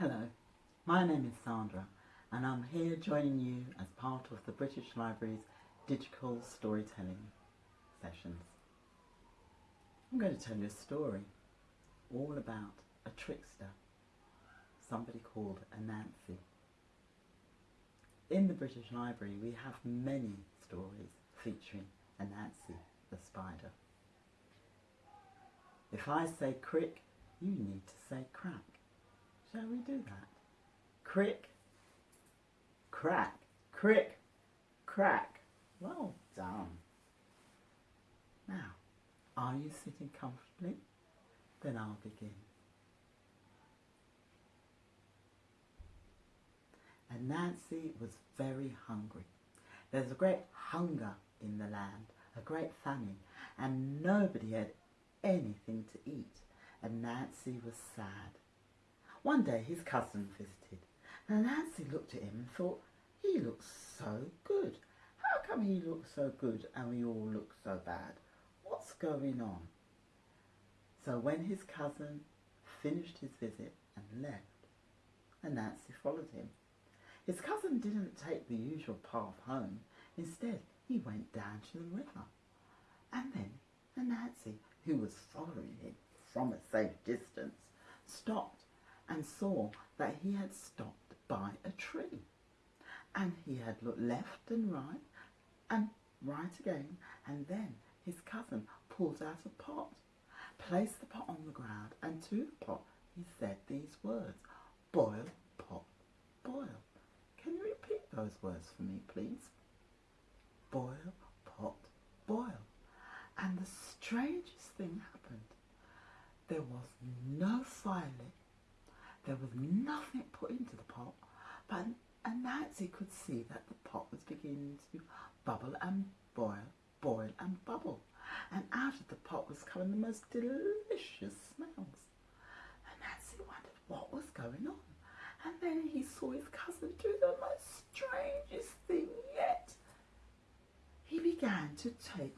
Hello, my name is Sandra and I'm here joining you as part of the British Library's digital storytelling sessions. I'm going to tell you a story all about a trickster, somebody called Anansi. In the British Library we have many stories featuring Anansi the spider. If I say crick, you need to say crack. Shall we do that? Crick, crack, crick, crack. Well done. Now, are you sitting comfortably? Then I'll begin. Anansi was very hungry. There's a great hunger in the land, a great famine, and nobody had anything to eat, and Anansi was sad. One day his cousin visited, and Anansi looked at him and thought, he looks so good. How come he looks so good and we all look so bad? What's going on? So when his cousin finished his visit and left, Anansi followed him. His cousin didn't take the usual path home. Instead, he went down to the river. And then Anansi, who was following him from a safe distance, stopped and saw that he had stopped by a tree. And he had looked left and right and right again, and then his cousin pulled out a pot, placed the pot on the ground, and to the pot he said these words, boil, pot, boil. Can you repeat those words for me, please? Boil, pot, boil. And the strangest thing happened. There was no fire lit. There was nothing put into the pot, but Anansi could see that the pot was beginning to bubble and boil, boil and bubble. And out of the pot was coming the most delicious smells. Anansi wondered what was going on. And then he saw his cousin do the most strangest thing yet. He began to take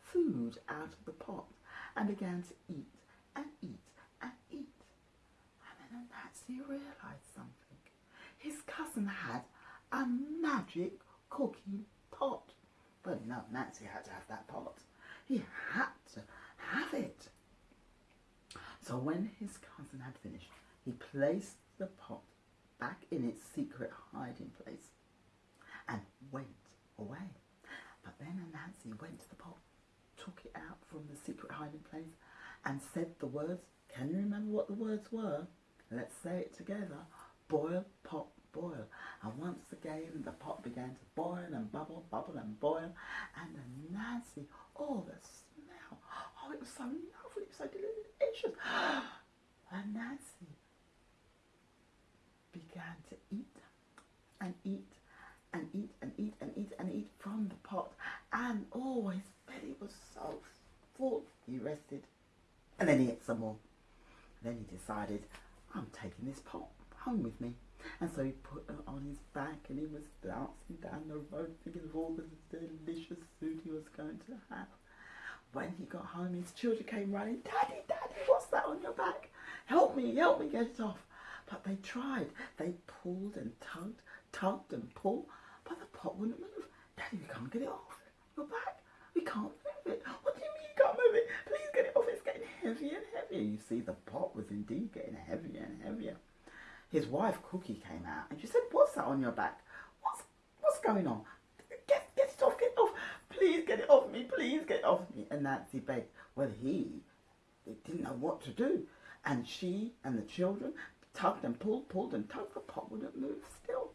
food out of the pot and began to eat and eat. Anansi realised something. His cousin had a magic cooking pot. But no, Anansi had to have that pot. He had to have it. So when his cousin had finished, he placed the pot back in its secret hiding place and went away. But then Anansi went to the pot, took it out from the secret hiding place and said the words. Can you remember what the words were? Let's say it together. Boil, pop, boil. And once again the pot began to boil and bubble, bubble and boil. And Anansi, oh the smell. Oh, it was so lovely, it was so delicious. And Anansi began to eat and eat and eat and eat and eat and eat from the pot. And oh, his belly was so full. He rested and then he ate some more. Then he decided, I'm taking this pot home with me. And so he put her on his back and he was dancing down the road thinking of all the delicious food he was going to have. When he got home, his children came running, Daddy, Daddy, what's that on your back? Help me, help me get it off. But they tried. They pulled and tugged, tugged and pulled, but the pot wouldn't move. Daddy, we can't get it off your back. We can't move it. What do you mean you can't move it? Please get it off. It's getting heavier and heavier. You see, the pot was indeed getting heavier and heavier his wife Cookie came out and she said, what's that on your back? What's, what's going on? Get, get it off, get it off. Please get it off me, please get it off me. And Anansi begged. Well, he, didn't know what to do. And she and the children tugged and pulled, pulled and tugged. The pot wouldn't move still.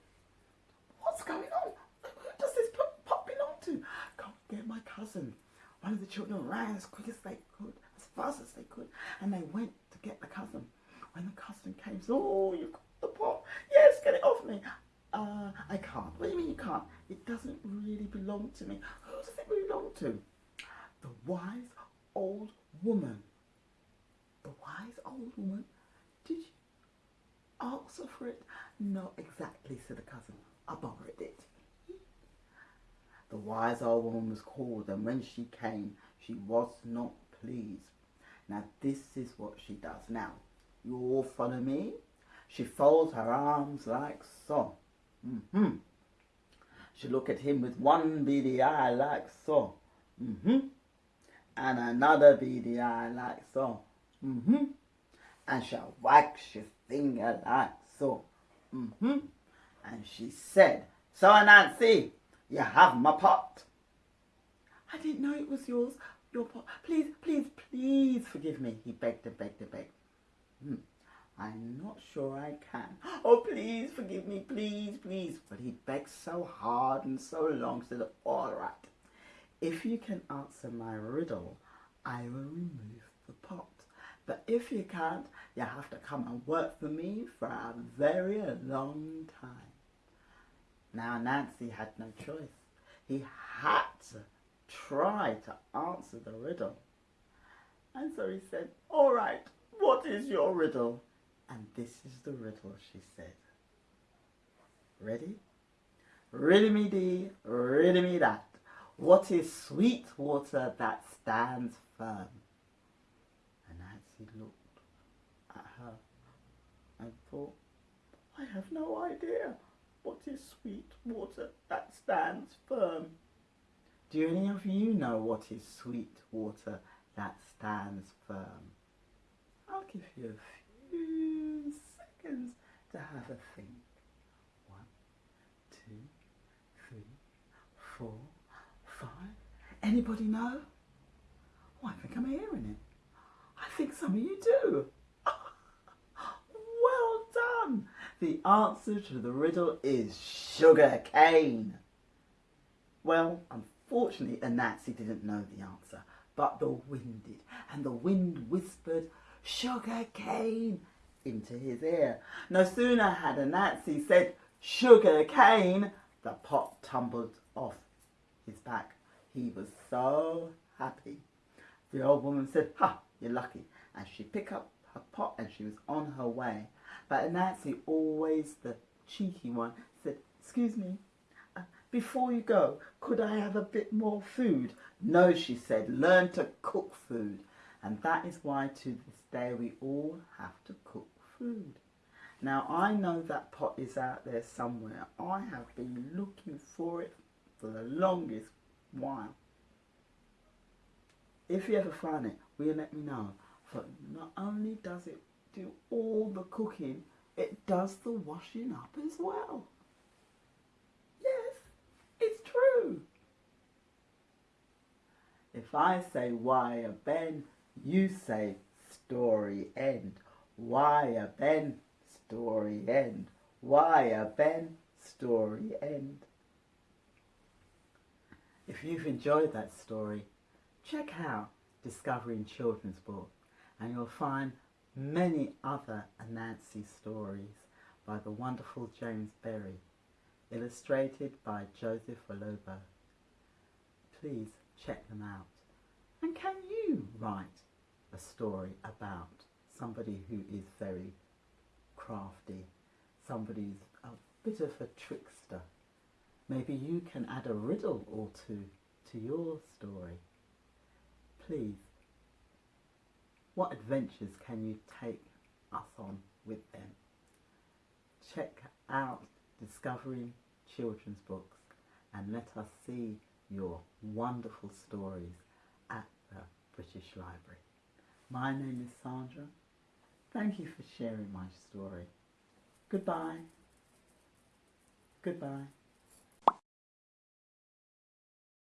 What's going on? Who does this pot belong to? Go get my cousin. One of the children ran as quick as they could, fast as they could, and they went to get the cousin. When the cousin came, said, oh, you've got the pot. Yes, get it off me. Uh, I can't. What do you mean you can't? It doesn't really belong to me. Who does it belong to? The wise old woman. The wise old woman? Did you ask for it? Not exactly, said the cousin. I borrowed it. The wise old woman was called, and when she came, she was not pleased. Now, this is what she does. Now, you all follow me? She folds her arms like so. Mm-hmm. She look at him with one beady eye like so. Mm-hmm. And another beady eye like so. Mm-hmm. And she'll her finger like so. Mm-hmm. And she said, So Anansi, you have my pot. I didn't know it was yours. Your pot. Please, please, please forgive me. He begged and begged and begged. Hmm. I'm not sure I can. Oh, please forgive me, please, please. But he begged so hard and so long, said, all right. If you can answer my riddle, I will remove the pot. But if you can't, you have to come and work for me for a very long time. Now Anansi had no choice. He had to try to answer the riddle. And so he said, all right, what is your riddle? And this is the riddle, she said. Ready? Riddle me dee, riddle me that. What is sweet water that stands firm? And Anansi looked at her and thought, I have no idea. What is sweet water that stands firm? Do any of you know what is sweet water that stands firm? I'll give you a few seconds to have a think. One, two, three, four, five. Anybody know? Oh, I think I'm hearing it. I think some of you do. well done. The answer to the riddle is sugar cane. Well, unfortunately, Anansi didn't know the answer, but the wind did, and the wind whispered, sugar cane, into his ear. No sooner had Anansi said, sugar cane, the pot tumbled off his back. He was so happy. The old woman said, ha, you're lucky. And she picked up her pot and she was on her way. But Anansi, always the cheeky one, said, excuse me, before you go, could I have a bit more food? No, she said, learn to cook food. And that is why to this day we all have to cook food. Now I know that pot is out there somewhere. I have been looking for it for the longest while. If you ever find it, will you let me know? For not only does it do all the cooking, it does the washing up as well. It's true. If I say why a Ben, you say story end. Why a Ben, story end. Why a Ben, story end. If you've enjoyed that story, check out Discovering Children's Book and you'll find many other Anansi stories by the wonderful James Berry, illustrated by Joseph Olubo. Please check them out. And can you write a story about somebody who is very crafty, somebody who's a bit of a trickster? Maybe you can add a riddle or two to your story. Please what adventures can you take us on with them? Check out Discovering Children's Books and let us see your wonderful stories at the British Library. My name is Sandra. Thank you for sharing my story. Goodbye. Goodbye.